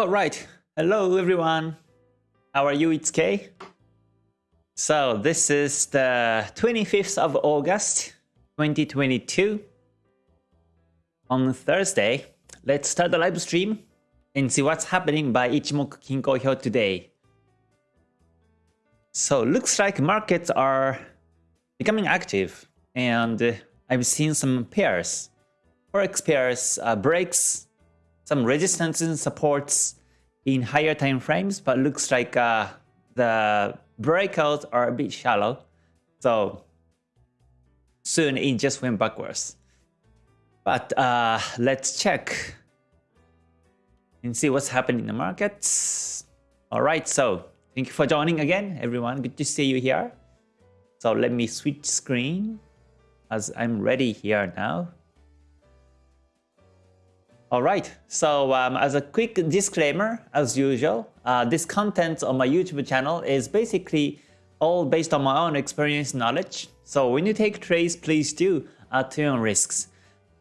All right. Hello, everyone. How are you? It's Kay. So this is the 25th of August, 2022. On Thursday, let's start the live stream and see what's happening by Ichimoku Kinko Hyo today. So looks like markets are becoming active and I've seen some pairs. Forex pairs uh, breaks some resistance and supports in higher time frames, but looks like uh, the breakouts are a bit shallow. So soon it just went backwards. But uh, let's check and see what's happening in the markets. All right, so thank you for joining again, everyone. Good to see you here. So let me switch screen as I'm ready here now. All right, so um, as a quick disclaimer, as usual, uh, this content on my YouTube channel is basically all based on my own experience knowledge. So when you take trades, please do at your own risks.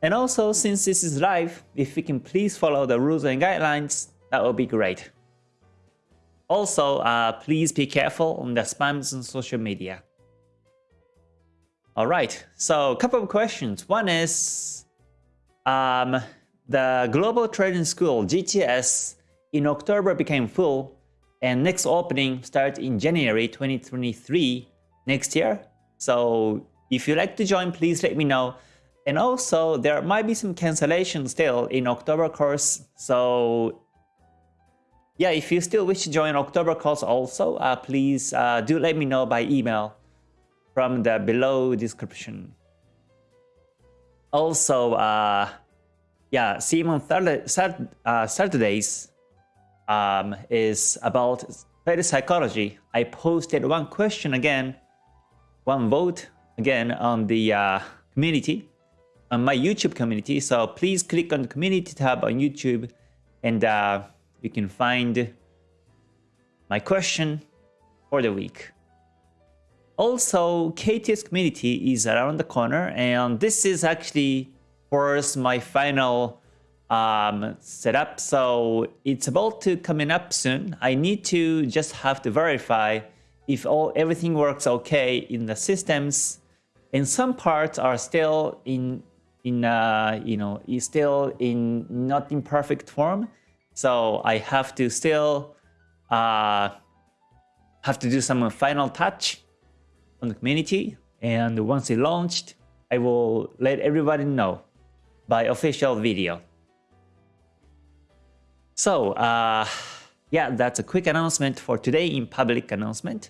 And also, since this is live, if you can please follow the rules and guidelines, that would be great. Also, uh, please be careful on the spams on social media. Alright, so a couple of questions. One is, um, the Global Trading School, GTS, in October became full, and next opening starts in January 2023 next year. So if you'd like to join, please let me know. And also, there might be some cancellation still in October course. So yeah, if you still wish to join October course also, uh, please uh, do let me know by email from the below description. Also, uh, yeah, Simon uh, Saturdays um, is about player psychology. I posted one question again, one vote again on the uh, community, on my YouTube community. So please click on the community tab on YouTube and uh, you can find my question for the week. Also, KTS community is around the corner and this is actually course, my final um, setup. So it's about to coming up soon. I need to just have to verify if all everything works okay in the systems. And some parts are still in in uh, you know is still in not in perfect form. So I have to still uh, have to do some final touch on the community. And once it launched, I will let everybody know by official video. So, uh, yeah, that's a quick announcement for today in public announcement.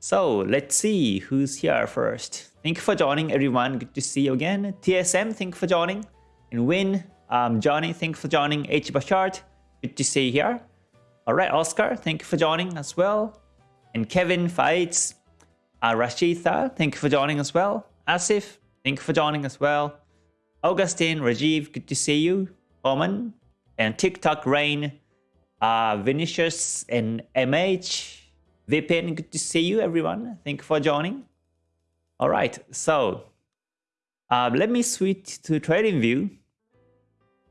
So, let's see who's here first. Thank you for joining, everyone. Good to see you again. TSM, thank you for joining. And Win, um, Johnny, thank you for joining. H. Bashard, good to see you here. All right, Oscar, thank you for joining as well. And Kevin Fights, uh, Rashitha, thank you for joining as well. Asif, thank you for joining as well. Augustine, Rajiv, good to see you. Oman, and TikTok Rain, uh, Vinicius, and MH. Vipin, good to see you, everyone. Thank you for joining. All right, so uh, let me switch to TradingView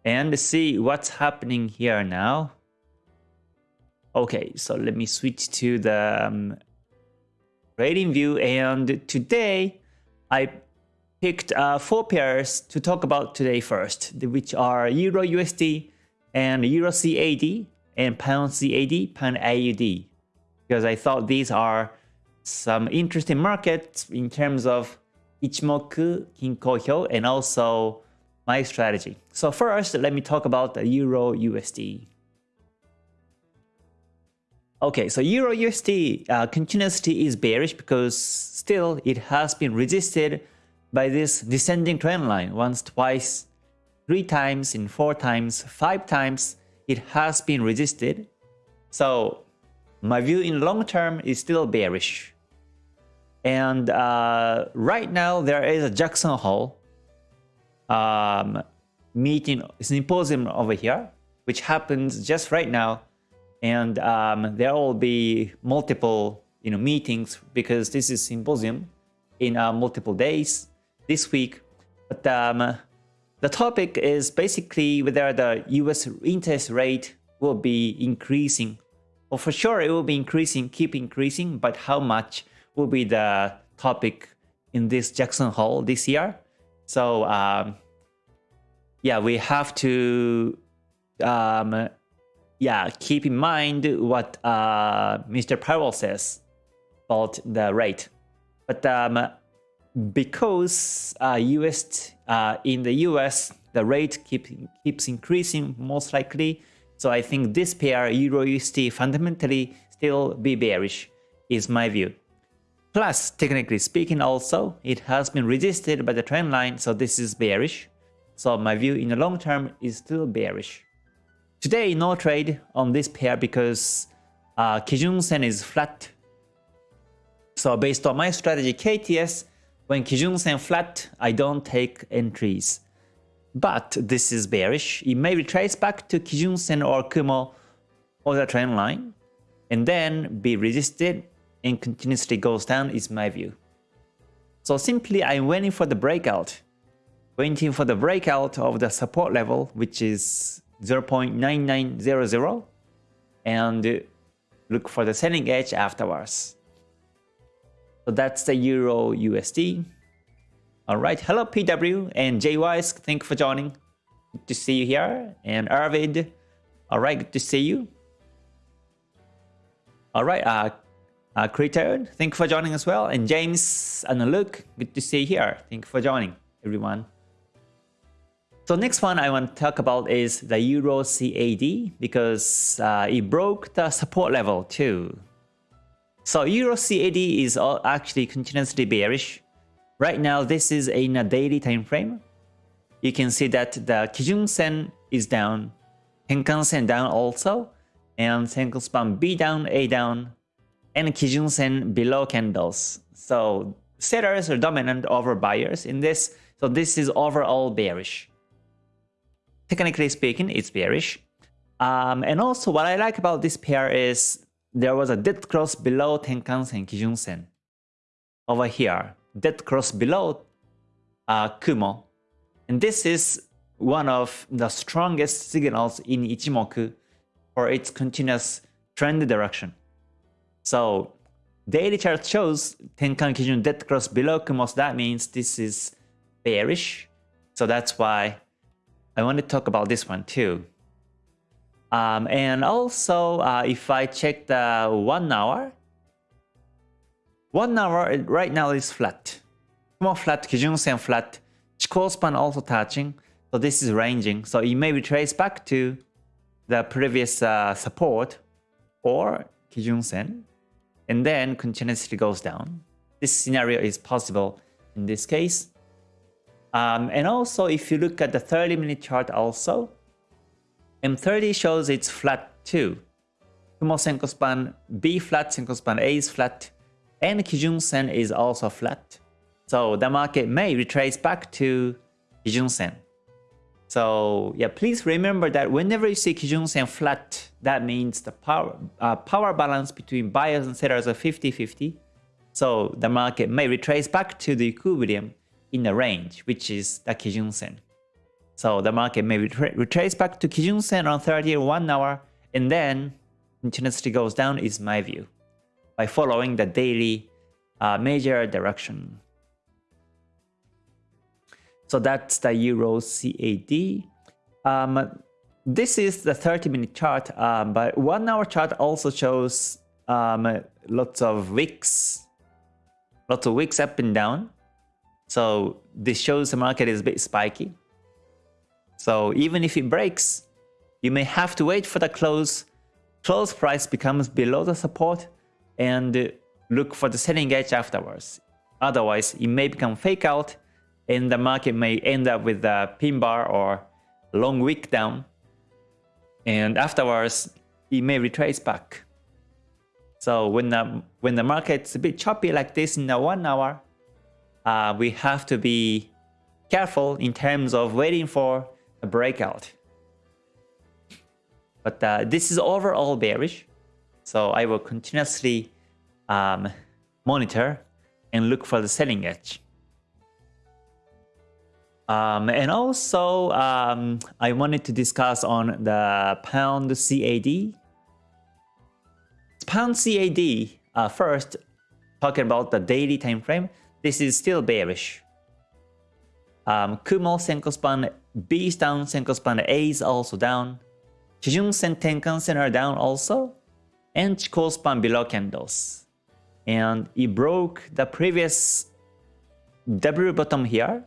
and see what's happening here now. Okay, so let me switch to the um, TradingView and today I picked uh, four pairs to talk about today first, which are Euro USD and Euro CAD and Pound CAD, Pound AUD. Because I thought these are some interesting markets in terms of Ichimoku, Kinko Hyo, and also my strategy. So first, let me talk about the Euro USD. Okay, so Euro USD uh, continuously is bearish because still it has been resisted by this descending trend line once, twice, three times, in four times, five times, it has been resisted. So my view in long term is still bearish. And uh, right now there is a Jackson Hole um, meeting, symposium over here, which happens just right now. And um, there will be multiple you know, meetings because this is symposium in uh, multiple days this week. But um, the topic is basically whether the US interest rate will be increasing. Well, for sure, it will be increasing, keep increasing, but how much will be the topic in this Jackson Hole this year? So, um, yeah, we have to um, yeah, keep in mind what uh, Mr. Powell says about the rate. But um, because uh, US uh, in the US the rate keep, keeps increasing most likely, so I think this pair Euro USD fundamentally still be bearish is my view. Plus, technically speaking also, it has been resisted by the trend line, so this is bearish. So my view in the long term is still bearish. Today, no trade on this pair because uh, Kijun Sen is flat. So based on my strategy KTS, when Kijun Sen flat, I don't take entries. But this is bearish. It may retrace back to Kijun Sen or Kumo or the trend line and then be resisted and continuously goes down is my view. So simply I'm waiting for the breakout. Waiting for the breakout of the support level which is 0.9900 and look for the selling edge afterwards. So that's the Euro USD. Alright, hello PW and JYs, thank you for joining. Good to see you here. And Arvid, alright, good to see you. Alright, uh, uh, Critter, thank you for joining as well. And James and Luke, good to see you here. Thank you for joining, everyone. So next one I want to talk about is the Euro CAD because uh, it broke the support level too. So Euro CAD is actually continuously bearish. Right now this is in a daily time frame. You can see that the Kijun Sen is down, Tenkan Sen down also, and Senkou Span B down, A down, and Kijun Sen below candles. So sellers are dominant over buyers in this, so this is overall bearish technically speaking, it's bearish. Um, and also what I like about this pair is there was a dead cross below Tenkan-sen, Kijun-sen. Over here, dead cross below uh, Kumo. And this is one of the strongest signals in Ichimoku for its continuous trend direction. So daily chart shows Tenkan Kijun dead cross below Kumo, so that means this is bearish. So that's why I want to talk about this one too. Um, and also, uh, if I check the one hour, one hour right now is flat. Kumo flat, Kijun Sen flat, Chikou span also touching. So this is ranging. So it may be traced back to the previous uh, support or Kijun Sen and then continuously goes down. This scenario is possible in this case. Um, and also, if you look at the 30 minute chart also, M30 shows it's flat too. Kumo Senkou span B flat, Senkou span A is flat, and Kijun Sen is also flat. So the market may retrace back to Kijun Sen. So yeah, please remember that whenever you see Kijun Sen flat, that means the power uh, power balance between buyers and sellers are 50-50. So the market may retrace back to the equilibrium in the range, which is the Kijun Sen. So the market may retrace back to Kijun Sen on 31 hour and then continuously goes down is my view by following the daily uh, major direction. So that's the Euro CAD. Um, this is the 30 minute chart, um, but 1 hour chart also shows um, lots of wicks, lots of wicks up and down. So this shows the market is a bit spiky. So even if it breaks, you may have to wait for the close. Close price becomes below the support and look for the selling edge afterwards. Otherwise, it may become fake out and the market may end up with a pin bar or long wick down. And afterwards, it may retrace back. So when the, when the market's a bit choppy like this in the one hour, uh, we have to be careful in terms of waiting for a breakout. But uh, this is overall bearish, so I will continuously um, monitor and look for the selling edge. Um, and also, um, I wanted to discuss on the pound CAD. Pound CAD, uh, first, talking about the daily time frame, this is still bearish. Um, Kumo Senkou span B is down, Senkou span A is also down. Kijun Sen Tenkan Sen are down also. And Chikou span below candles. And it broke the previous W bottom here.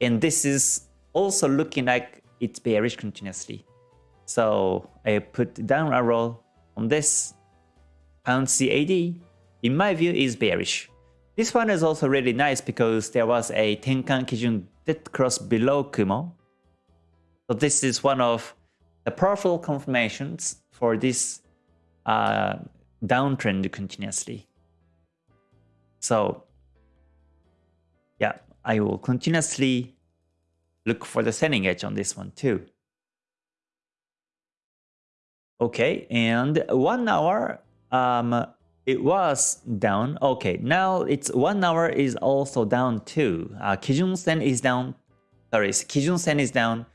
And this is also looking like it's bearish continuously. So I put down a arrow on this pound CAD. In my view is bearish. This one is also really nice because there was a Tenkan Kijun dead cross below Kumo. So this is one of the powerful confirmations for this uh, downtrend continuously. So yeah, I will continuously look for the selling edge on this one too. Okay, and one hour, um, it was down. Okay, now it's one hour is also down too. Uh, Kijun Sen is down. Sorry, Kijun Sen is down.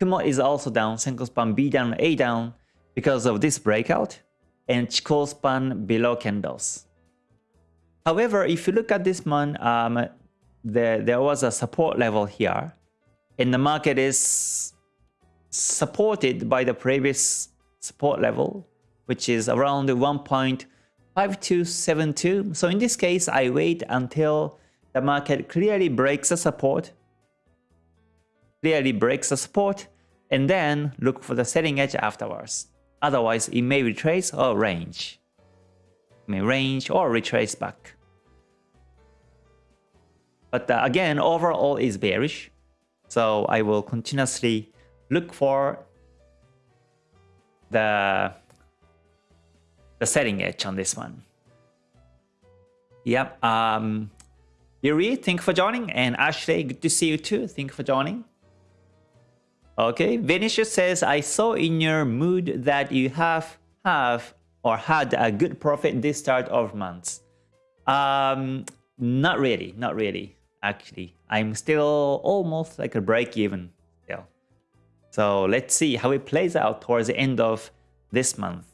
Kumo is also down. Senkou span B down, A down because of this breakout and Chikou span below candles. However, if you look at this one, um, there, there was a support level here and the market is supported by the previous support level, which is around 1.5272. So in this case, I wait until the market clearly breaks the support, clearly breaks the support, and then look for the selling edge afterwards. Otherwise, it may retrace or range. It may range or retrace back. But uh, again, overall is bearish. So I will continuously look for the, the setting edge on this one. Yep. Um, Yuri, thank you for joining. And Ashley, good to see you too. Thank you for joining. Okay, Vinicius says, I saw in your mood that you have have or had a good profit this start of months. Um, not really, not really, actually. I'm still almost like a break even still. So let's see how it plays out towards the end of this month.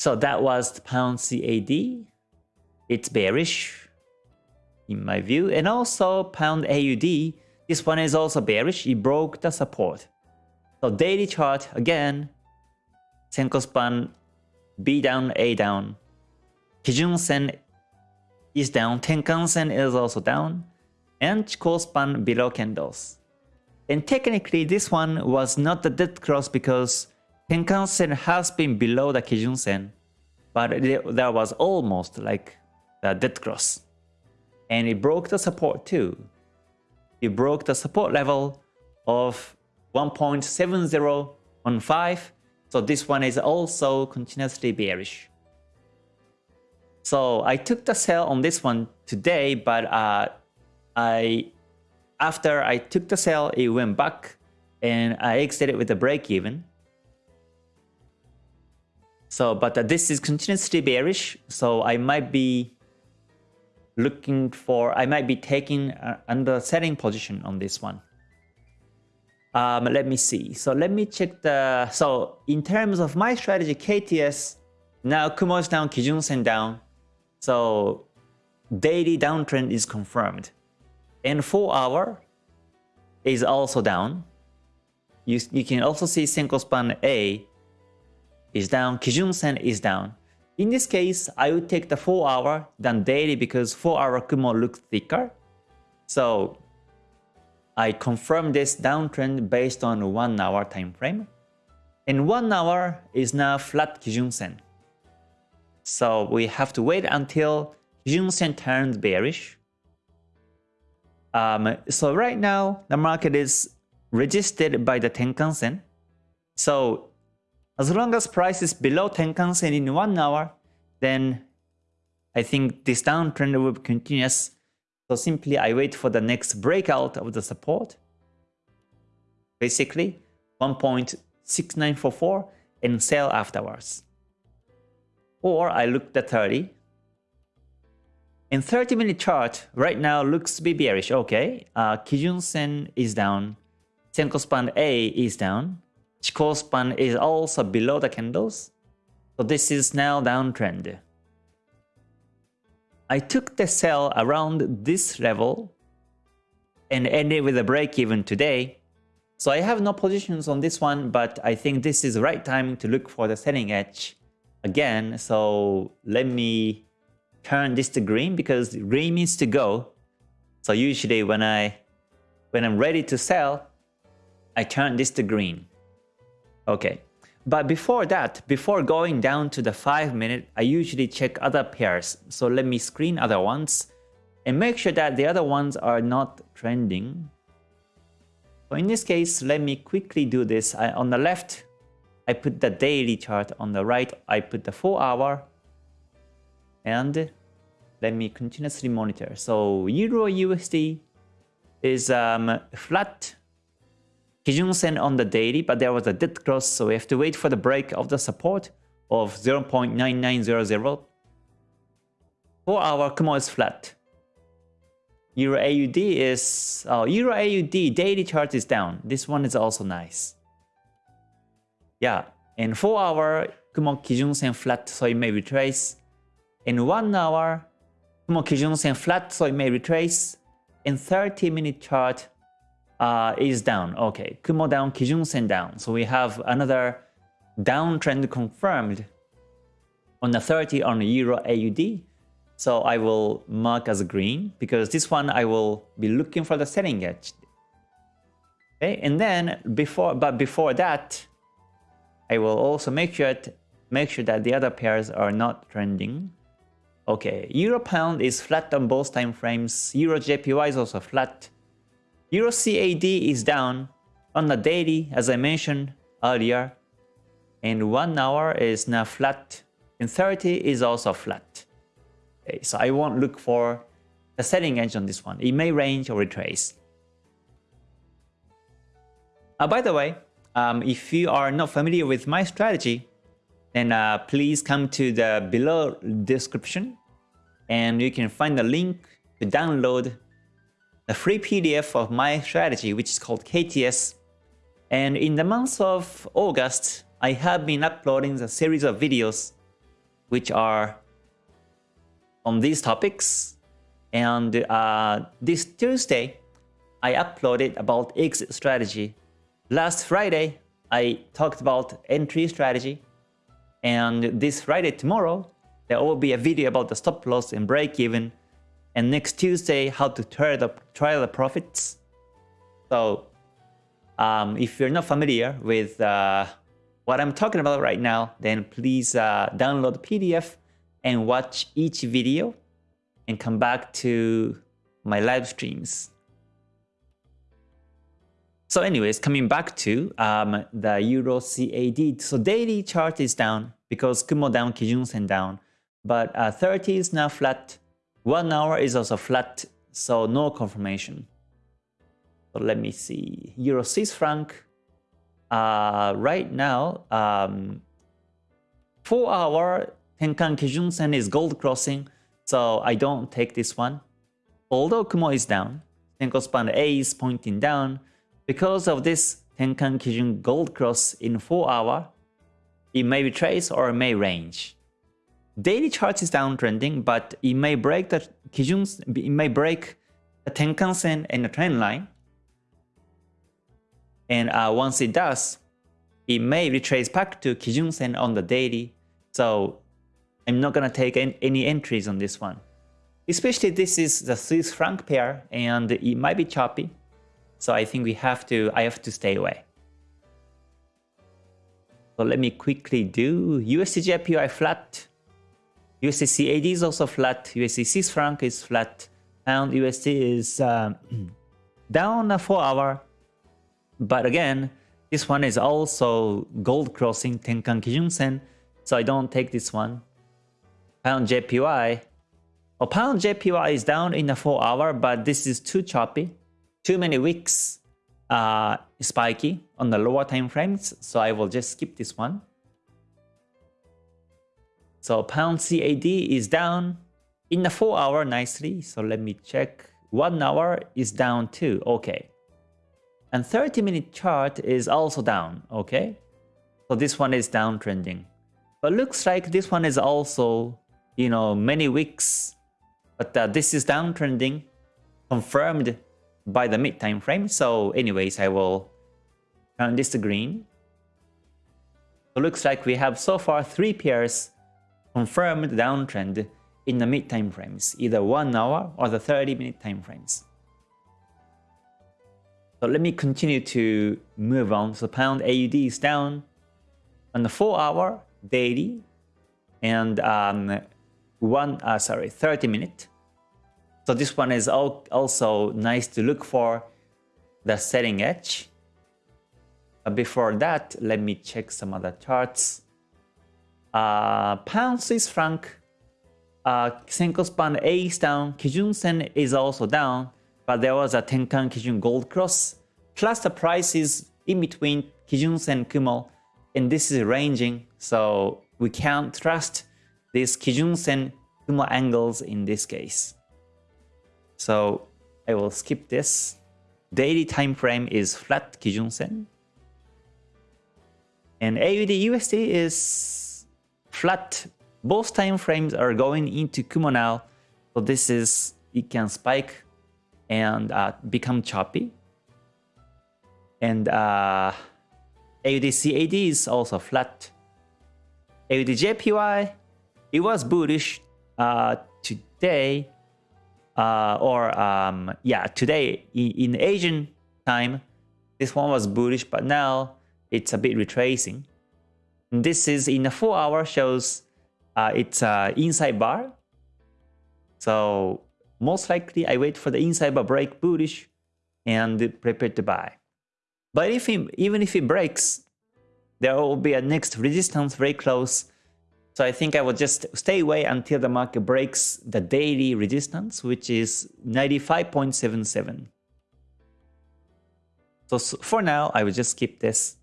So that was the pound CAD. It's bearish in my view. And also pound AUD this one is also bearish. It broke the support. So daily chart again, Senkou span B down, A down. Kijun Sen is down, Tenkan Sen is also down, and Chikou span below candles. And technically this one was not the dead cross because Tenkan Sen has been below the Kijun Sen, but that was almost like the dead cross. And it broke the support too it broke the support level of 1.7015. So this one is also continuously bearish. So I took the sell on this one today, but uh, I after I took the sell, it went back and I exited with a break even. So, but uh, this is continuously bearish, so I might be looking for, I might be taking uh, under setting position on this one. Um, let me see. So let me check the, so in terms of my strategy, KTS, now Kumo is down, Kijun Sen down. So daily downtrend is confirmed. And 4 hour is also down. You, you can also see Senkou span A is down, Kijun Sen is down. In this case, I would take the 4 hour than daily because 4 hour Kumo looks thicker. So I confirm this downtrend based on 1 hour time frame. And 1 hour is now flat Kijun Sen. So we have to wait until Kijun Sen turns bearish. Um, so right now, the market is resisted by the Tenkan Sen. So as long as price is below Tenkan Sen in 1 hour, then I think this downtrend will be continuous. So simply I wait for the next breakout of the support. Basically 1.6944 and sell afterwards. Or I look at 30. In 30 minute chart, right now looks to be bearish. Okay, uh, Kijun Sen is down. Senkou span A is down. Chikou span is also below the candles. So this is now downtrend. I took the sell around this level and ended with a break even today. So I have no positions on this one, but I think this is the right time to look for the selling edge again. So let me turn this to green because green means to go. So usually when I when I'm ready to sell, I turn this to green. Okay. But before that, before going down to the 5 minute, I usually check other pairs. So let me screen other ones and make sure that the other ones are not trending. So in this case, let me quickly do this. I, on the left, I put the daily chart. On the right, I put the 4 hour. And let me continuously monitor. So Euro USD is um, flat Kijun Sen on the daily, but there was a dead cross, so we have to wait for the break of the support of 0.9900. 4 hour Kumo is flat. Euro AUD is... Oh, Euro AUD daily chart is down. This one is also nice. Yeah, in 4 hour Kumo Kijun Sen flat, so it may retrace. In 1 hour Kumo Kijun Sen flat, so it may retrace. In 30 minute chart, uh, is down. Okay, Kumo down, Kijun Sen down. So we have another downtrend confirmed on the 30 on the Euro AUD. So I will mark as green because this one I will be looking for the selling edge. Okay, and then before, but before that, I will also make sure make sure that the other pairs are not trending. Okay, Euro Pound is flat on both time frames. Euro JPY is also flat. Euro CAD is down on the daily as I mentioned earlier and 1 hour is now flat and 30 is also flat. Okay, so I won't look for the selling edge on this one. It may range or retrace. Uh, by the way, um, if you are not familiar with my strategy, then uh, please come to the below description and you can find the link to download a free PDF of my strategy, which is called KTS. And in the month of August, I have been uploading a series of videos which are on these topics. And uh, this Tuesday, I uploaded about exit strategy. Last Friday, I talked about entry strategy. And this Friday, tomorrow, there will be a video about the stop loss and break even and next Tuesday, how to try the, the profits. So um, if you're not familiar with uh, what I'm talking about right now, then please uh, download the PDF and watch each video and come back to my live streams. So anyways, coming back to um, the Euro CAD. So daily chart is down because Kumo down, Kijun Sen down. But uh, 30 is now flat. One hour is also flat, so no confirmation. So let me see. Euro Swiss franc. Uh, right now, um, 4 hour Tenkan Kijun Sen is gold crossing, so I don't take this one. Although Kumo is down, Senkou span A is pointing down. Because of this Tenkan Kijun gold cross in 4 hour, it may retrace or may range. Daily chart is downtrending, but it may break the Kijun, it may break the Tenkan Sen and the trend line. And uh, once it does, it may retrace back to Kijun Sen on the daily. So I'm not gonna take any entries on this one. Especially this is the Swiss franc pair and it might be choppy. So I think we have to, I have to stay away. So let me quickly do USD JPY flat USD CAD is also flat. USD franc is flat. And USD is um, down a 4 hour. But again, this one is also gold crossing Tenkan Kijun Sen. So I don't take this one. Pound JPY. Oh, pound JPY is down in a 4 hour, but this is too choppy. Too many wicks uh, spiky on the lower time frames. So I will just skip this one. So pound CAD is down in the 4 hour nicely. So let me check. 1 hour is down too. Okay. And 30 minute chart is also down. Okay. So this one is downtrending. But looks like this one is also, you know, many weeks. But uh, this is downtrending, confirmed by the mid time frame. So anyways, I will turn this to green. So looks like we have so far three pairs confirmed downtrend in the mid time frames, either 1 hour or the 30 minute time frames. So let me continue to move on. So pound AUD is down on the 4 hour daily and um, one uh, sorry 30 minute. So this one is also nice to look for the setting edge. But before that, let me check some other charts. Uh, pound Swiss franc, uh, Senkou span A is down, Kijun Sen is also down, but there was a Tenkan Kijun Gold Cross, plus the price is in between Kijun Sen Kumo, and this is ranging, so we can't trust these Kijun Sen Kumo angles in this case. So I will skip this. Daily time frame is flat Kijun Sen. And AUD USD is flat. Both time frames are going into Kumo now. So this is, it can spike and uh, become choppy. And uh, AUD CAD is also flat. AUDJPY, it was bullish uh, today, uh, or um, yeah, today in, in Asian time, this one was bullish, but now it's a bit retracing. This is in a 4 hour shows uh, it's a inside bar. So most likely I wait for the inside bar break bullish and prepare to buy. But if it, even if it breaks, there will be a next resistance very close. So I think I will just stay away until the market breaks the daily resistance, which is 95.77. So for now, I will just keep this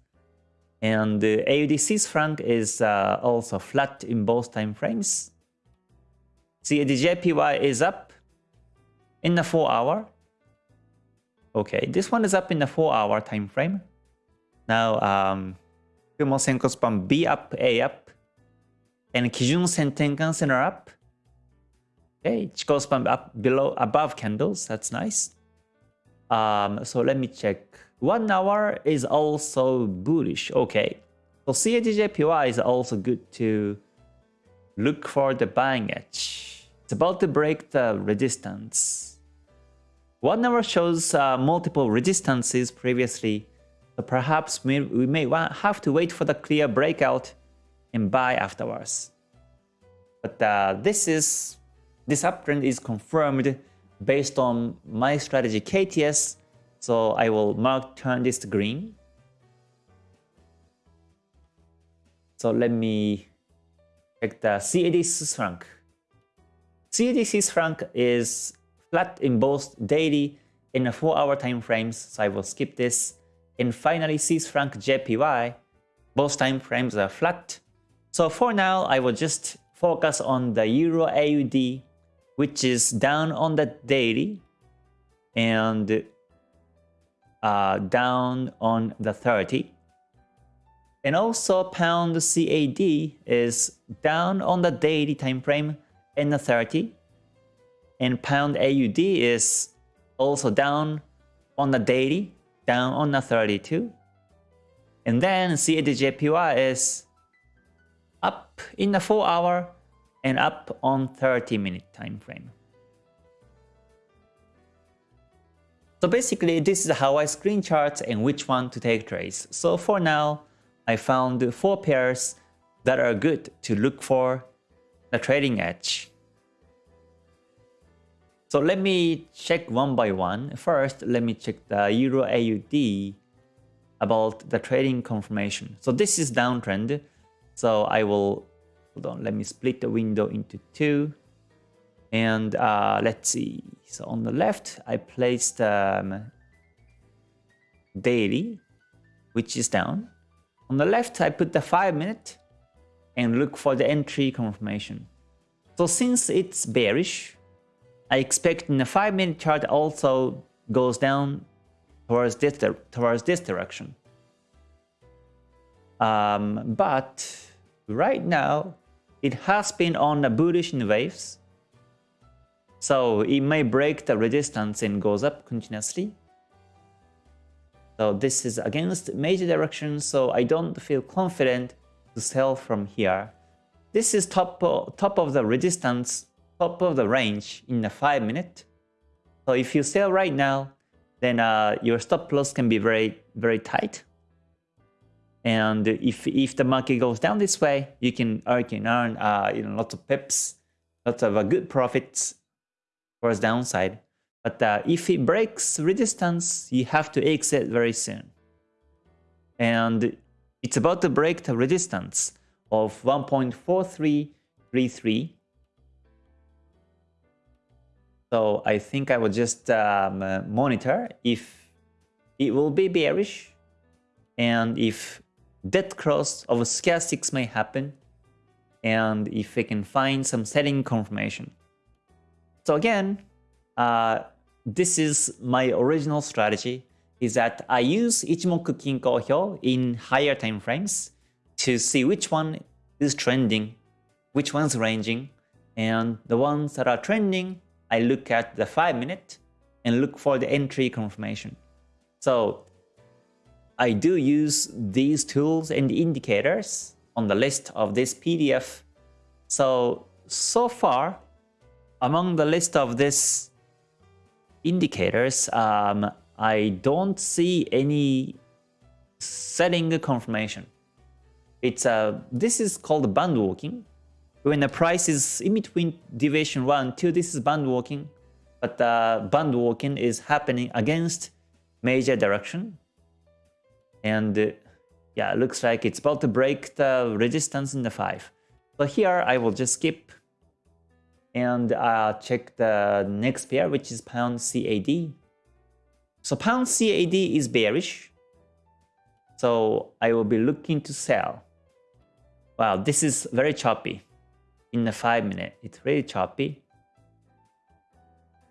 and the AUD Swiss franc is uh, also flat in both time frames. CAD JPY is up in the 4 hour. Okay, this one is up in the 4 hour time frame. Now, um, Kumo Senkou span B up, A up, and Kijun Sen Tenkan Sen are up. Okay, Chikou span up below, above candles. That's nice. Um, so let me check. One hour is also bullish. Okay. So CADJPY is also good to look for the buying edge. It's about to break the resistance. One hour shows uh, multiple resistances previously. So perhaps we, we may have to wait for the clear breakout and buy afterwards. But uh, this is this uptrend is confirmed based on my strategy KTS so I will mark turn this to green. So let me check the CAD Swiss franc. CAD Swiss franc is flat in both daily and 4 hour time frames, so I will skip this. And finally Swiss franc JPY, both time frames are flat. So for now, I will just focus on the Euro AUD, which is down on the daily and uh, down on the 30. And also pound CAD is down on the daily time frame in the 30. And pound AUD is also down on the daily, down on the 32. And then CADJPY is up in the 4 hour and up on 30 minute time frame. So basically, this is how I screen charts and which one to take trades. So for now, I found four pairs that are good to look for the trading edge. So let me check one by one. First, let me check the Euro AUD about the trading confirmation. So this is downtrend. So I will, hold on, let me split the window into two. And uh, let's see. So on the left, I placed um, daily, which is down. On the left, I put the 5 minute and look for the entry confirmation. So since it's bearish, I expect in the 5 minute chart also goes down towards this, towards this direction. Um, but right now, it has been on the bullish in waves. So it may break the resistance and goes up continuously. So this is against major direction, so I don't feel confident to sell from here. This is top, top of the resistance, top of the range in the 5 minute. So if you sell right now, then uh, your stop loss can be very, very tight. And if, if the market goes down this way, you can, you can earn uh, you know, lots of pips, lots of uh, good profits its downside. But uh, if it breaks resistance, you have to exit very soon. And it's about to break the resistance of 1.4333. So I think I will just um, monitor if it will be bearish and if dead cross of stochastics may happen and if we can find some selling confirmation. So again, uh, this is my original strategy is that I use Ichimoku Kinko Hyo in higher time frames to see which one is trending, which one's ranging, and the ones that are trending, I look at the 5 minute and look for the entry confirmation. So I do use these tools and indicators on the list of this PDF. So, so far, among the list of this indicators, um, I don't see any selling confirmation. It's a uh, this is called band walking. When the price is in between deviation 1 2, this is band walking. But uh, band walking is happening against major direction. And uh, yeah, it looks like it's about to break the resistance in the 5. So here I will just skip and uh, check the next pair, which is pound CAD. So pound CAD is bearish. So I will be looking to sell. Wow, this is very choppy in the 5 minute. It's really choppy.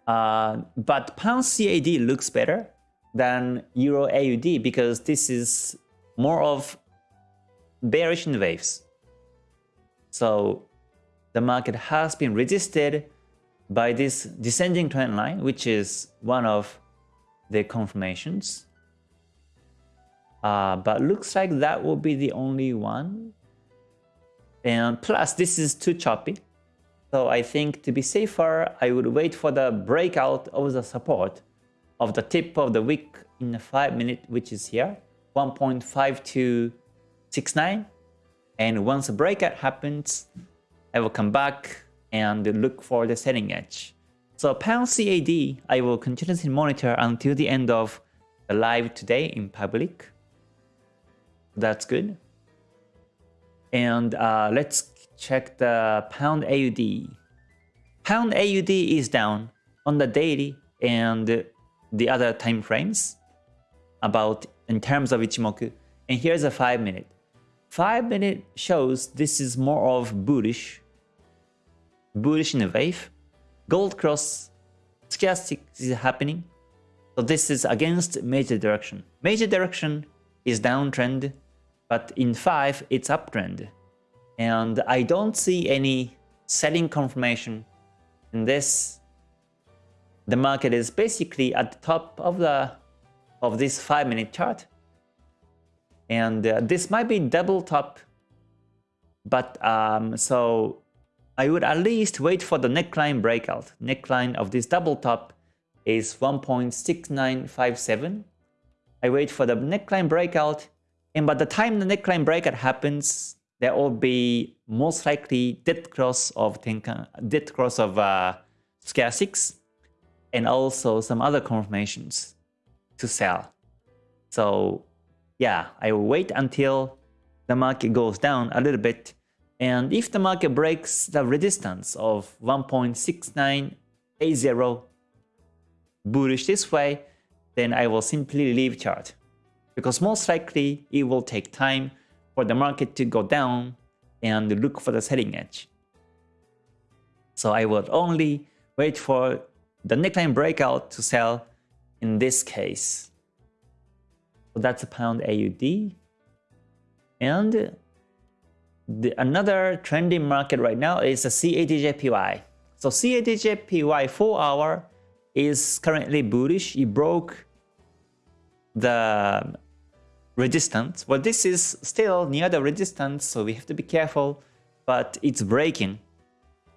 Uh, but pound CAD looks better than Euro AUD because this is more of bearish in waves. So the market has been resisted by this descending trend line, which is one of the confirmations. Uh, but looks like that will be the only one. And plus, this is too choppy. So I think to be safer, I would wait for the breakout of the support of the tip of the wick in the 5 minute, which is here, 1.5269. And once the breakout happens, I will come back and look for the selling edge. So pound CAD, I will continuously monitor until the end of the live today in public. That's good. And uh, let's check the pound AUD. Pound AUD is down on the daily and the other time frames about in terms of Ichimoku. And here's a 5 minute. 5 minute shows this is more of bullish bullish in a wave. Gold cross stochastic is happening. So this is against major direction. Major direction is downtrend, but in 5 it's uptrend. And I don't see any selling confirmation in this. The market is basically at the top of the of this 5 minute chart. And uh, this might be double top. But um, so I would at least wait for the neckline breakout. Neckline of this double top is 1.6957. I wait for the neckline breakout and by the time the neckline breakout happens, there will be most likely dead cross of Tenkan, dead cross of uh, stochastics and also some other confirmations to sell. So yeah, I will wait until the market goes down a little bit and if the market breaks the resistance of 1.6980 bullish this way, then I will simply leave chart. Because most likely it will take time for the market to go down and look for the selling edge. So I would only wait for the neckline breakout to sell in this case. So that's a pound AUD. And the, another trending market right now is the CADJPY. So CADJPY 4 hour is currently bullish. It broke the resistance. Well, this is still near the resistance, so we have to be careful, but it's breaking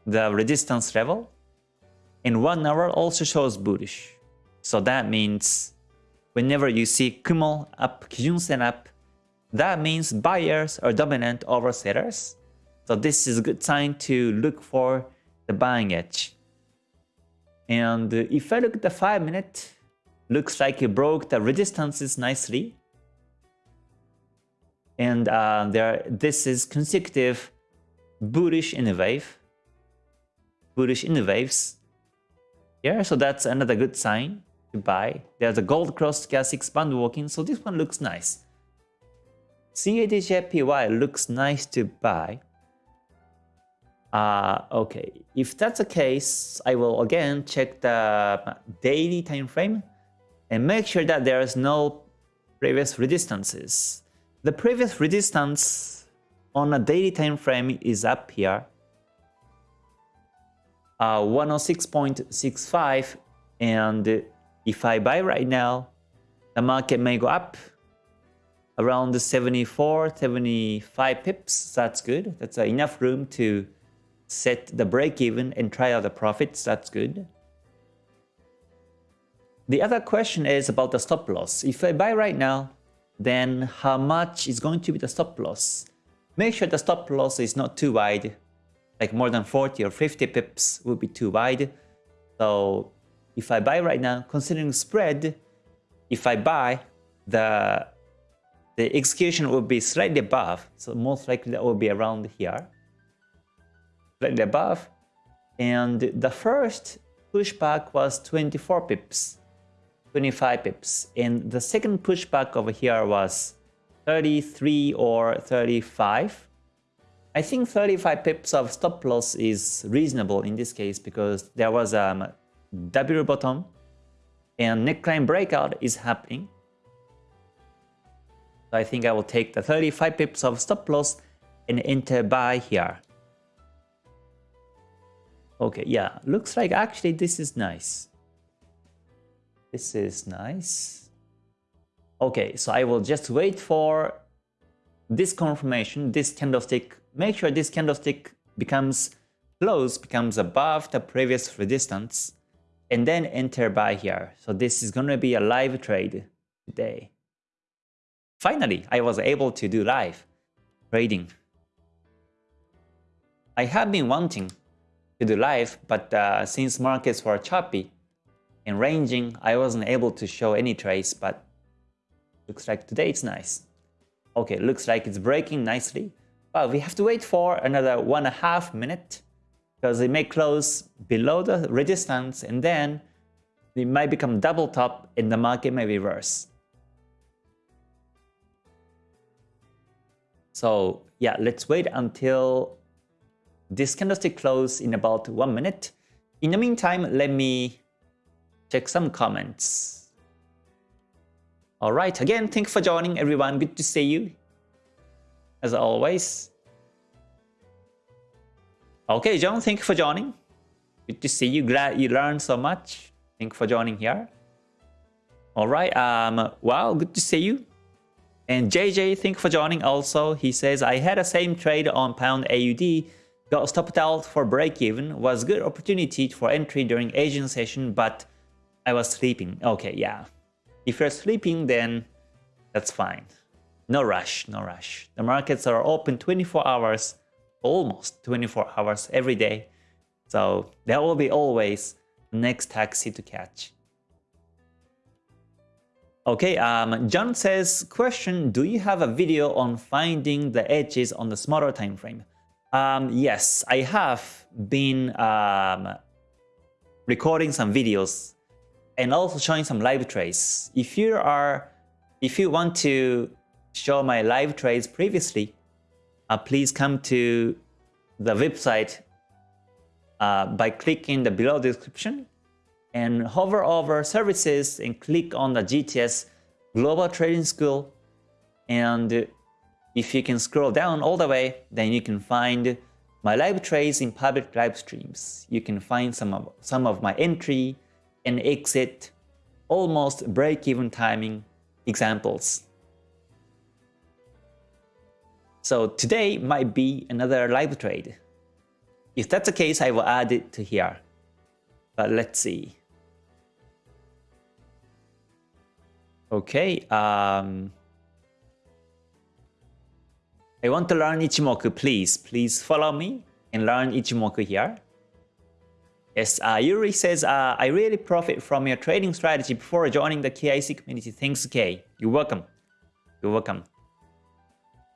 the resistance level. And 1 hour also shows bullish. So that means whenever you see Kumo up, Kijun-sen up, that means buyers are dominant over sellers. So this is a good sign to look for the buying edge. And if I look at the 5 minute, looks like it broke the resistances nicely. And uh, there, this is consecutive bullish in a wave. Bullish in the waves. Yeah, so that's another good sign to buy. There's a gold cross gas expand walking, so this one looks nice. CADJPY looks nice to buy. Uh, okay, if that's the case, I will again check the daily time frame and make sure that there is no previous resistances. The previous resistance on a daily time frame is up here. Uh, 106.65 and if I buy right now, the market may go up around the 74, 75 pips. That's good. That's enough room to set the break even and try out the profits. That's good. The other question is about the stop loss. If I buy right now, then how much is going to be the stop loss? Make sure the stop loss is not too wide, like more than 40 or 50 pips would be too wide. So if I buy right now, considering spread, if I buy, the the execution will be slightly above, so most likely that will be around here, slightly above. And the first pushback was 24 pips, 25 pips, and the second pushback over here was 33 or 35. I think 35 pips of stop loss is reasonable in this case because there was um, W bottom and neckline breakout is happening. I think I will take the 35 pips of stop loss and enter buy here. Okay, yeah, looks like actually this is nice. This is nice. Okay, so I will just wait for this confirmation, this candlestick. Make sure this candlestick becomes close, becomes above the previous resistance and then enter buy here. So this is going to be a live trade today. Finally, I was able to do live trading. I have been wanting to do live, but uh, since markets were choppy and ranging, I wasn't able to show any trades, but looks like today it's nice. Okay, looks like it's breaking nicely, but we have to wait for another one and a half minute because it may close below the resistance and then it might become double top and the market may reverse. So yeah, let's wait until this candlestick close in about one minute. In the meantime, let me check some comments. Alright, again, thank you for joining everyone. Good to see you. As always. Okay, John, thank you for joining. Good to see you. Glad you learned so much. Thank you for joining here. All right. Um. Wow. Good to see you. And JJ, thank you for joining. Also, he says I had a same trade on pound AUD. Got stopped out for break even. Was good opportunity for entry during Asian session, but I was sleeping. Okay, yeah. If you're sleeping, then that's fine. No rush. No rush. The markets are open 24 hours almost 24 hours every day. So there will be always next taxi to catch. Okay, um, John says, question, do you have a video on finding the edges on the smaller time frame? Um, yes, I have been um, recording some videos and also showing some live trades. If you are, if you want to show my live trades previously, uh, please come to the website uh, by clicking the below description and hover over services and click on the GTS Global Trading School. And if you can scroll down all the way, then you can find my live trades in public live streams. You can find some of, some of my entry and exit, almost break-even timing examples. So today might be another live trade. If that's the case, I will add it to here. But let's see. Okay, um, I want to learn Ichimoku, please. Please follow me and learn Ichimoku here. Yes, uh, Yuri says, uh, I really profit from your trading strategy before joining the KIC community. Thanks, K. You're welcome. You're welcome.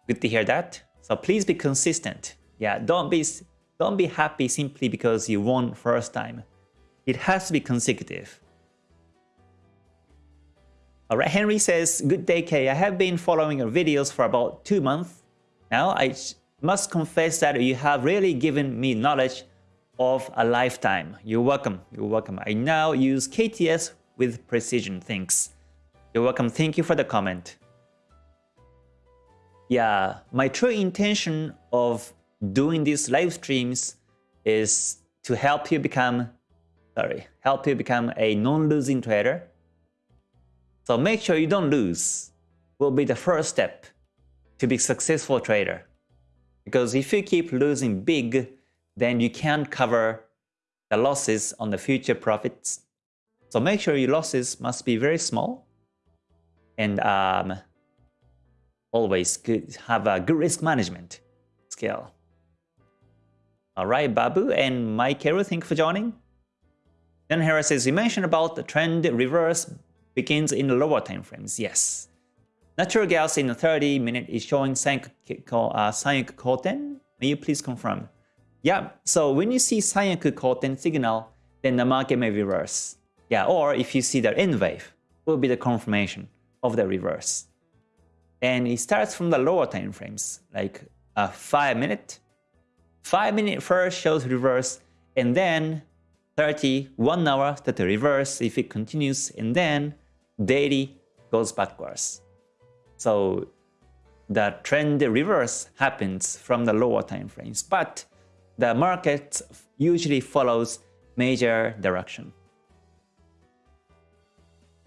Good to hear that. So please be consistent. Yeah, don't be don't be happy simply because you won first time. It has to be consecutive. Alright, Henry says, Good day K, I have been following your videos for about 2 months. Now I must confess that you have really given me knowledge of a lifetime. You're welcome, you're welcome. I now use KTS with precision, thanks. You're welcome, thank you for the comment. Yeah, my true intention of doing these live streams is to help you become, sorry, help you become a non-losing trader so make sure you don't lose will be the first step to be successful trader. Because if you keep losing big, then you can't cover the losses on the future profits. So make sure your losses must be very small and um, always good, have a good risk management skill. Alright, Babu and Mike Hero, thank you for joining. Then Harris says, you mentioned about the trend reverse begins in the lower time frames. Yes. Natural gas in the 30 minute is showing Sanyaku uh. May you please confirm? Yeah, so when you see Sanyaku Koten signal, then the market may reverse. Yeah, or if you see the N wave, will be the confirmation of the reverse. And it starts from the lower time frames, like a 5 minute. 5 minute first shows reverse, and then 30, 1 hour that the reverse if it continues, and then daily goes backwards. So the trend reverse happens from the lower time frames, but the market usually follows major direction.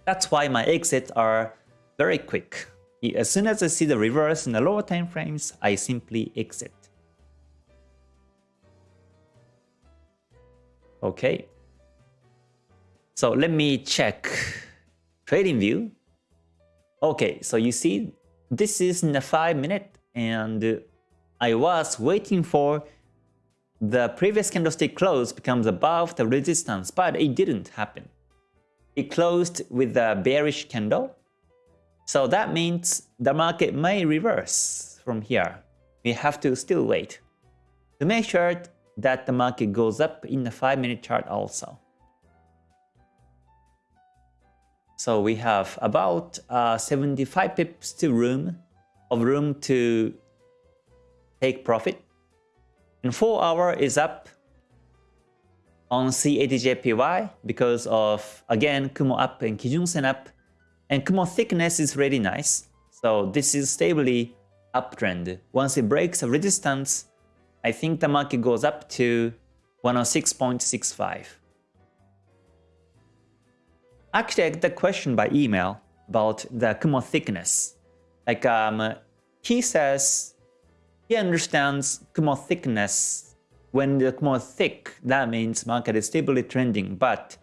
That's why my exits are very quick. As soon as I see the reverse in the lower time frames, I simply exit. Okay. So let me check trading view. Okay, so you see this is in a 5 minute and I was waiting for the previous candlestick close becomes above the resistance, but it didn't happen. It closed with a bearish candle. So that means the market may reverse from here. We have to still wait to make sure that the market goes up in the 5 minute chart also. So we have about uh, 75 pips to room of room to take profit. And 4 hour is up on CADJPY because of, again, Kumo up and Kijun Sen up. And Kumo thickness is really nice. So this is stably uptrend. Once it breaks a resistance, I think the market goes up to 106.65. Actually, I get a question by email about the Kumo thickness. Like, um, he says he understands Kumo thickness. When the Kumo thick, that means market is stably trending. But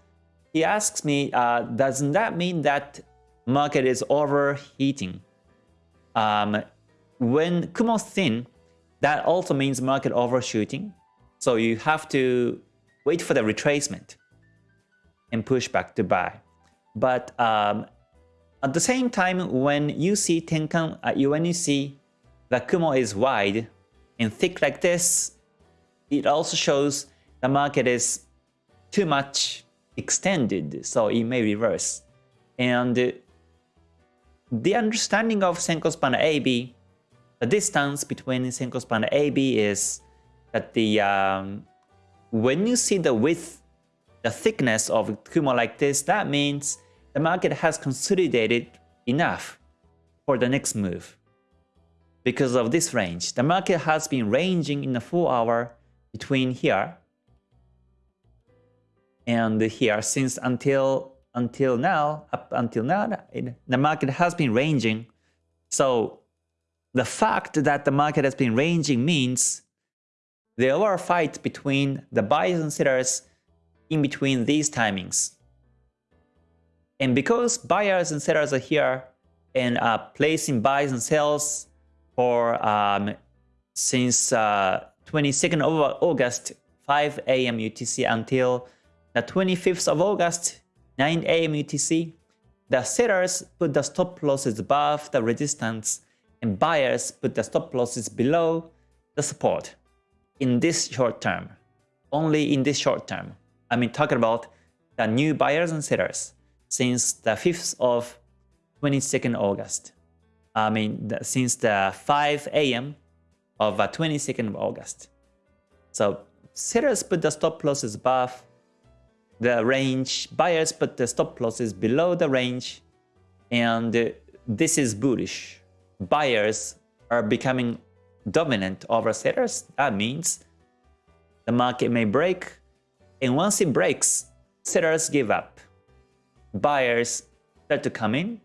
he asks me, uh, doesn't that mean that market is overheating? Um, when Kumo thin, that also means market overshooting. So you have to wait for the retracement and push back to buy. But um, at the same time, when you see Tenkan, uh, when you see the Kumo is wide and thick like this, it also shows the market is too much extended, so it may reverse. And the understanding of Senkou span AB, the distance between Senkou span AB is that the um, when you see the width, the thickness of Kumo like this, that means the market has consolidated enough for the next move. Because of this range, the market has been ranging in the 4 hour between here and here since until until now, up until now, it, the market has been ranging. So the fact that the market has been ranging means there were a fight between the buyers and sellers in between these timings. And because buyers and sellers are here and are placing buys and sells for um, since uh, 22nd of August 5 a.m. UTC until the 25th of August 9 a.m. UTC, the sellers put the stop losses above the resistance and buyers put the stop losses below the support in this short term. Only in this short term. I mean talking about the new buyers and sellers since the 5th of 22nd August. I mean the, since the 5 a.m. of uh, 22nd of August. So sellers put the stop losses above the range, buyers put the stop losses below the range, and this is bullish. Buyers are becoming dominant over sellers. That means the market may break, and once it breaks, sellers give up. Buyers start to come in,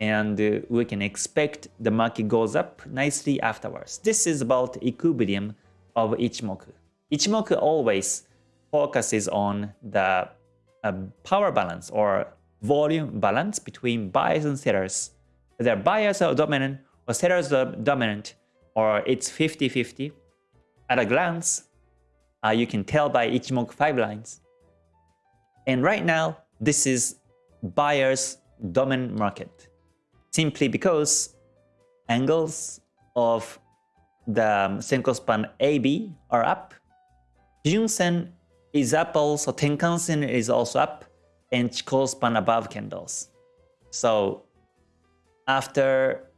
and we can expect the market goes up nicely afterwards. This is about equilibrium of Ichimoku. Ichimoku always focuses on the uh, power balance or volume balance between buyers and sellers. Whether buyers are dominant or sellers are dominant or it's 50-50. At a glance, uh, you can tell by Ichimoku 5 lines. And right now, this is buyer's dominant market. Simply because angles of the um, Senkou span AB are up, Junsen is up also, Tenkan-sen is also up, and Chikou span above candles. So after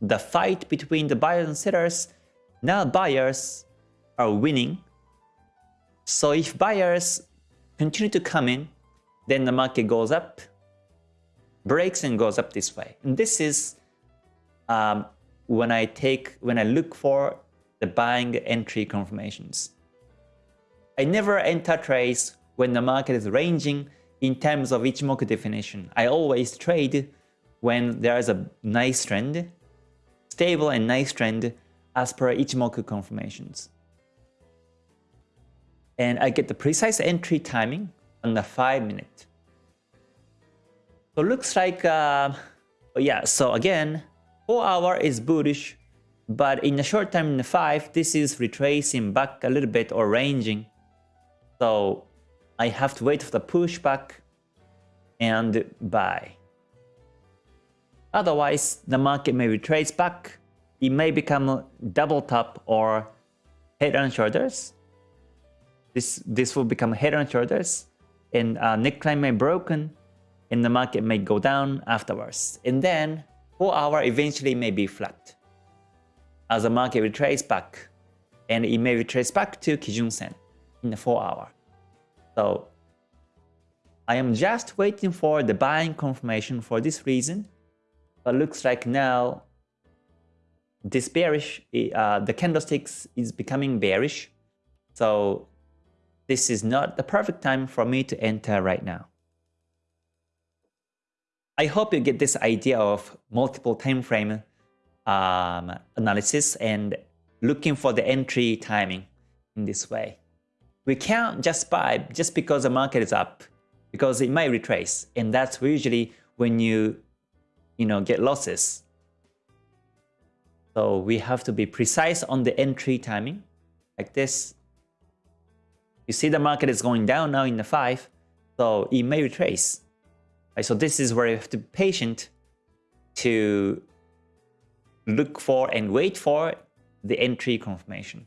the fight between the buyers and sellers, now buyers are winning. So if buyers continue to come in, then the market goes up, breaks and goes up this way. And this is um, when I take, when I look for the buying entry confirmations. I never enter trades when the market is ranging in terms of Ichimoku definition. I always trade when there is a nice trend, stable and nice trend as per Ichimoku confirmations. And I get the precise entry timing on the 5 minute. So looks like, uh, yeah, so again, 4 hour is bullish, but in a short time in the 5, this is retracing back a little bit or ranging so I have to wait for the pushback and buy. Otherwise, the market may retrace back. It may become double top or head and shoulders. This, this will become head and shoulders and uh, neckline may broken and the market may go down afterwards. And then 4 hour eventually may be flat as the market retrace back and it may retrace back to Kijun Sen in the 4 hour. So I am just waiting for the buying confirmation for this reason. But looks like now this bearish, uh, the candlesticks is becoming bearish. So this is not the perfect time for me to enter right now. I hope you get this idea of multiple time frame um, analysis and looking for the entry timing in this way. We can't just buy just because the market is up, because it might retrace, and that's usually when you, you know, get losses. So we have to be precise on the entry timing, like this. You see the market is going down now in the 5, so it may retrace. Right, so this is where you have to be patient to look for and wait for the entry confirmation.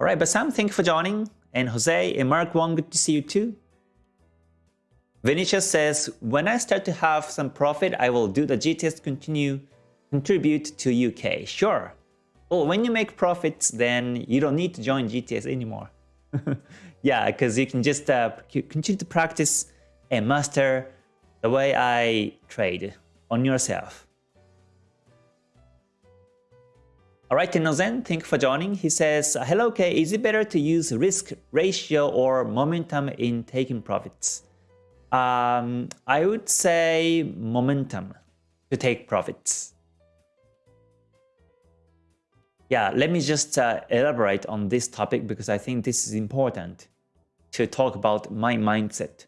All right, Basam, thank you for joining. And Jose and Mark Wong, good to see you too. Vinicius says, when I start to have some profit, I will do the GTS continue contribute to UK. Sure. Well, when you make profits, then you don't need to join GTS anymore. yeah, because you can just uh, continue to practice and master the way I trade on yourself. Alright, Tenozen, thank you for joining. He says, Hello K, is it better to use risk ratio or momentum in taking profits? Um, I would say momentum to take profits. Yeah, let me just uh, elaborate on this topic because I think this is important to talk about my mindset.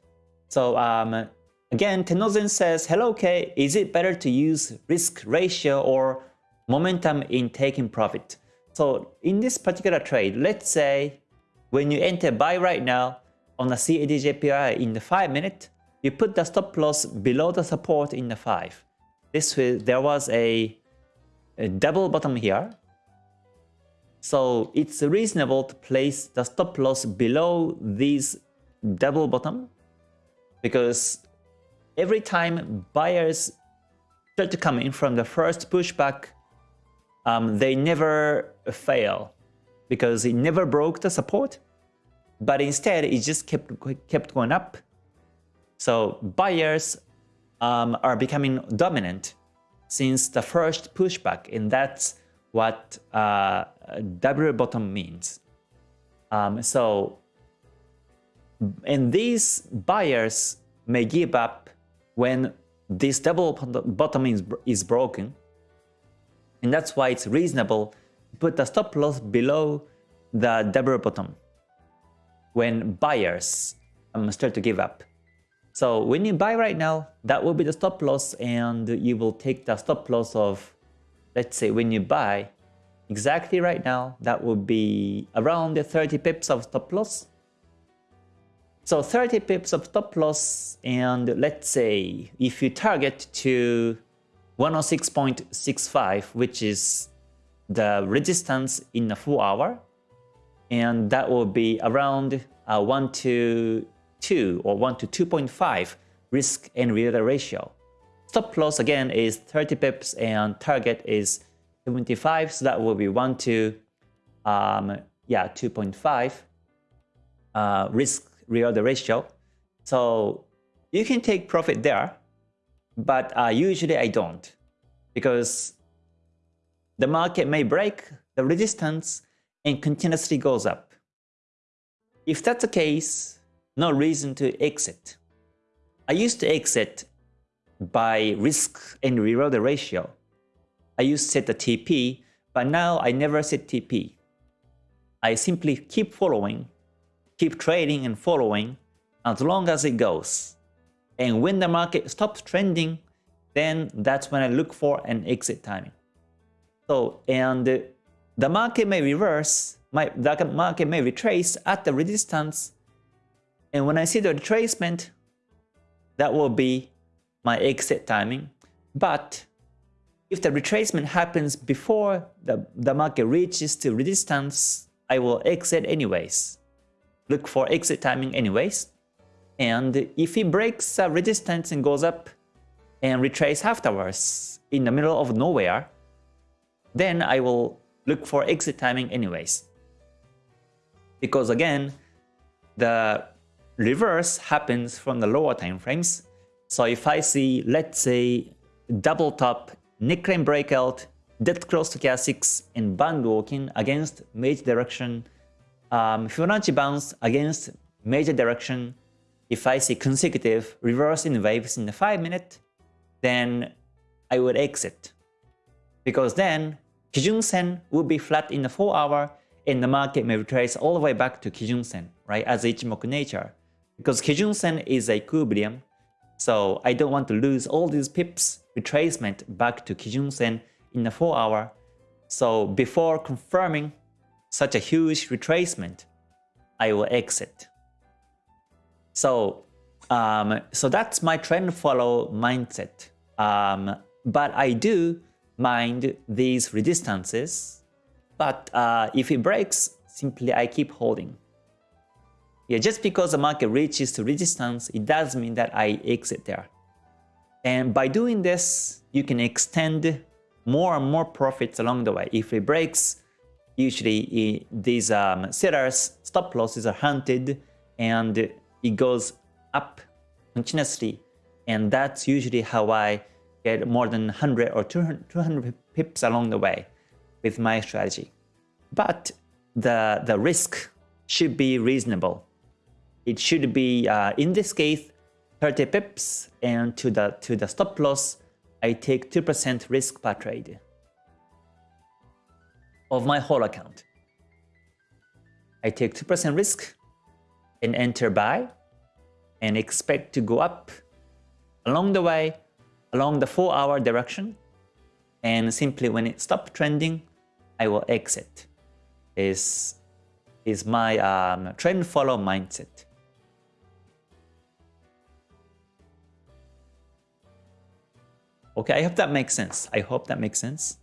So um, again, Tenozen says, Hello K, is it better to use risk ratio or momentum in taking profit? So in this particular trade, let's say when you enter buy right now on the CADJPY in the 5 minute, you put the stop loss below the support in the 5. This will, there was a, a double bottom here so it's reasonable to place the stop loss below this double bottom because every time buyers start to come in from the first pushback, um, they never fail because it never broke the support, but instead it just kept kept going up. So buyers um, are becoming dominant since the first pushback, and that's what uh, double bottom means. Um, so, and these buyers may give up when this double bottom is, is broken. And that's why it's reasonable to put the stop loss below the double bottom when buyers um, start to give up. So when you buy right now, that will be the stop loss and you will take the stop loss of, let's say when you buy, exactly right now, that would be around 30 pips of stop loss. So 30 pips of stop loss and let's say if you target to 106.65 which is the resistance in a full hour and that will be around uh, 1 to 2 or 1 to 2.5 risk and reward ratio. Stop loss again is 30 pips and target is 75, so that will be 1 to, um, yeah, 2.5 uh, risk reward ratio. So you can take profit there, but uh, usually I don't because the market may break the resistance and continuously goes up. If that's the case, no reason to exit. I used to exit by risk and reward ratio. I used to set the TP, but now I never set TP. I simply keep following, keep trading and following as long as it goes. And when the market stops trending, then that's when I look for an exit timing. So, and the market may reverse, my, the market may retrace at the resistance. And when I see the retracement, that will be my exit timing. But if the retracement happens before the, the market reaches to resistance, I will exit anyways. Look for exit timing anyways. And if it breaks the resistance and goes up and retrace afterwards in the middle of nowhere, then I will look for exit timing anyways. Because again, the reverse happens from the lower time frames. So if I see, let's say, double top neckline breakout, dead cross stochastics, and band walking against major direction, um, Fibonacci bounce against major direction. If I see consecutive reversing waves in the 5 minute, then I would exit. Because then Kijun Sen would be flat in the 4 hour and the market may retrace all the way back to Kijun Sen, right, as Ichimoku nature. Because Kijun Sen is a equilibrium, so I don't want to lose all these pips retracement back to Kijun Sen in a 4 hour. So before confirming such a huge retracement, I will exit. So, um, so that's my trend follow mindset. Um, but I do mind these resistances. But uh, if it breaks, simply I keep holding. Yeah, just because the market reaches to resistance, it does mean that I exit there. And by doing this, you can extend more and more profits along the way. If it breaks, usually these um, sellers stop losses are hunted and it goes up continuously. And that's usually how I get more than 100 or 200, 200 pips along the way with my strategy. But the, the risk should be reasonable. It should be, uh, in this case, 30 pips and to the, to the stop loss, I take 2% risk per trade of my whole account. I take 2% risk and enter buy and expect to go up along the way, along the 4 hour direction. And simply when it stops trending, I will exit. Is, is my um, trend follow mindset. Okay, I hope that makes sense. I hope that makes sense.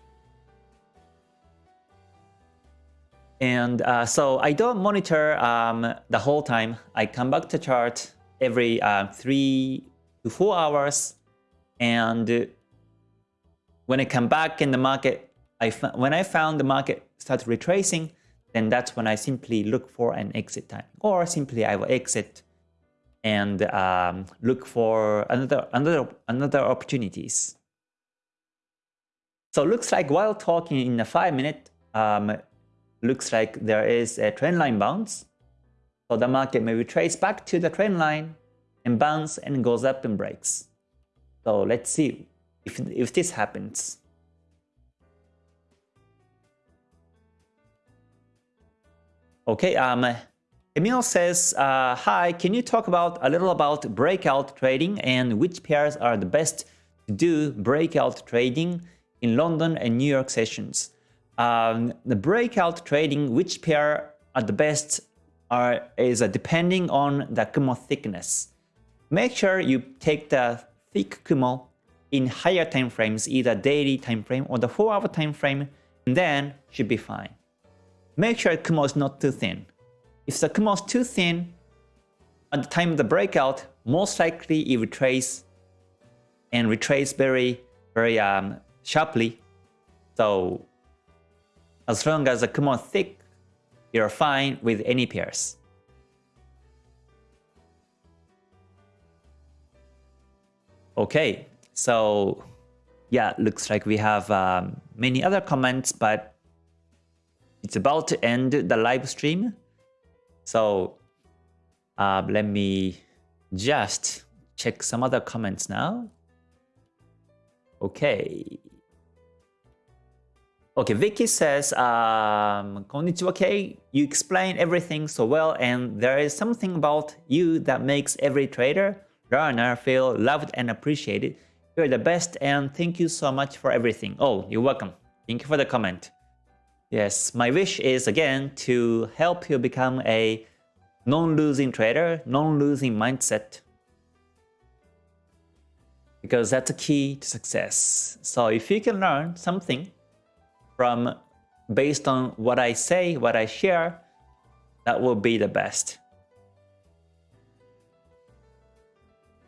And uh, so I don't monitor um, the whole time. I come back to chart every uh, three to four hours. And when I come back in the market, I when I found the market start retracing, then that's when I simply look for an exit time. Or simply I will exit and um, look for another another another opportunities. So looks like while talking in a five minute, um, looks like there is a trend line bounce. So the market may retrace back to the trend line and bounce and goes up and breaks. So let's see if, if this happens. Okay, um, Emil says, uh, Hi, can you talk about a little about breakout trading and which pairs are the best to do breakout trading in London and New York sessions? Um, the breakout trading, which pair are the best are, is uh, depending on the Kumo thickness. Make sure you take the thick Kumo in higher time frames, either daily time frame or the 4 hour time frame, and then should be fine. Make sure Kumo is not too thin. If the Kumo is too thin, at the time of the breakout, most likely it retrace and retrace very, very um, sharply. So as long as the Kumo is thick, you're fine with any pairs. Okay, so yeah, looks like we have um, many other comments, but it's about to end the live stream. So uh, let me just check some other comments now. Okay, Okay, Vicky says, um, Konnichiwa you explain everything so well and there is something about you that makes every trader, learner feel loved and appreciated. You're the best and thank you so much for everything. Oh, you're welcome. Thank you for the comment. Yes, my wish is again to help you become a non-losing trader, non-losing mindset. Because that's a key to success. So if you can learn something from based on what I say, what I share, that will be the best.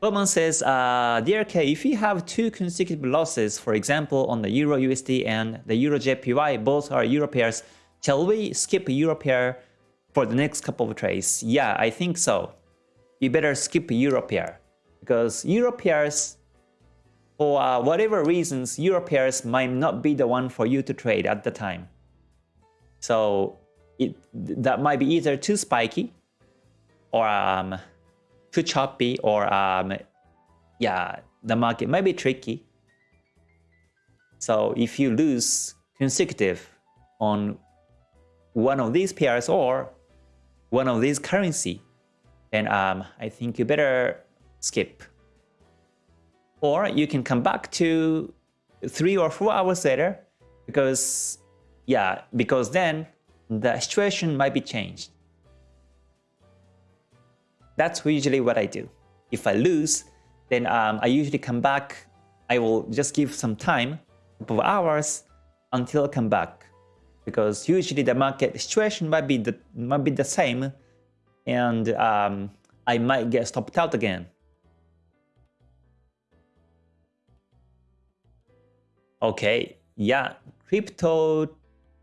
Roman says, uh, Dear K, if you have two consecutive losses, for example, on the Euro USD and the Euro JPY, both are Euro pairs, shall we skip Euro pair for the next couple of trades? Yeah, I think so. You better skip Euro pair because Euro pairs for uh, whatever reasons, Euro pairs might not be the one for you to trade at the time. So it, that might be either too spiky or um, too choppy or um, yeah, the market might be tricky. So if you lose consecutive on one of these pairs or one of these currency, then um, I think you better skip. Or you can come back to three or four hours later because, yeah, because then the situation might be changed. That's usually what I do. If I lose, then um, I usually come back. I will just give some time, a couple of hours, until I come back. Because usually the market situation might be the, might be the same and um, I might get stopped out again. Okay, yeah, crypto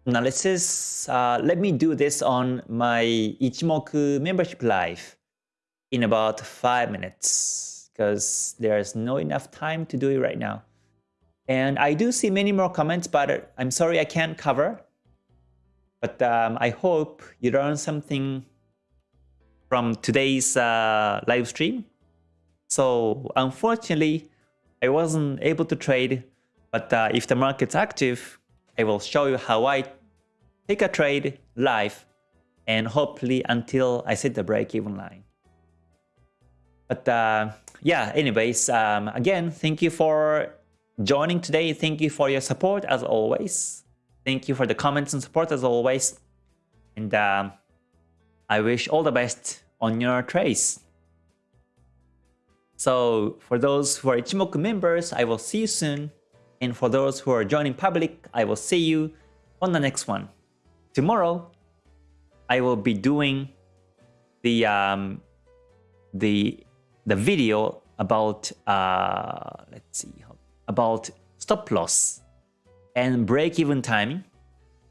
analysis. Uh, let me do this on my Ichimoku membership live in about five minutes because there's no enough time to do it right now. And I do see many more comments, but I'm sorry I can't cover. But um, I hope you learn something from today's uh, live stream. So unfortunately, I wasn't able to trade, but uh, if the market's active, I will show you how I take a trade live and hopefully until I set the break-even line. But uh, yeah, anyways, um, again, thank you for joining today. Thank you for your support as always. Thank you for the comments and support as always. And um, I wish all the best on your trades. So for those who are Ichimoku members, I will see you soon. And for those who are joining public, I will see you on the next one. Tomorrow, I will be doing the um, the the video about uh, let's see about stop loss and break even timing.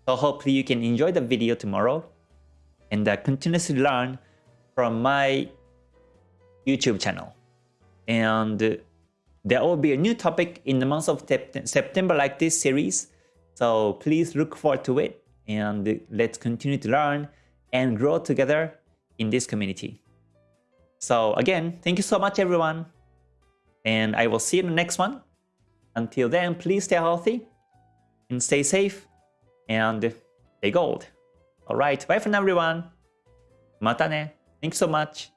So hopefully you can enjoy the video tomorrow and uh, continuously learn from my YouTube channel. And there will be a new topic in the month of September like this series. So please look forward to it and let's continue to learn and grow together in this community. So again, thank you so much everyone. And I will see you in the next one. Until then, please stay healthy and stay safe and stay gold. Alright, bye for now everyone. Mata ne. Thanks so much.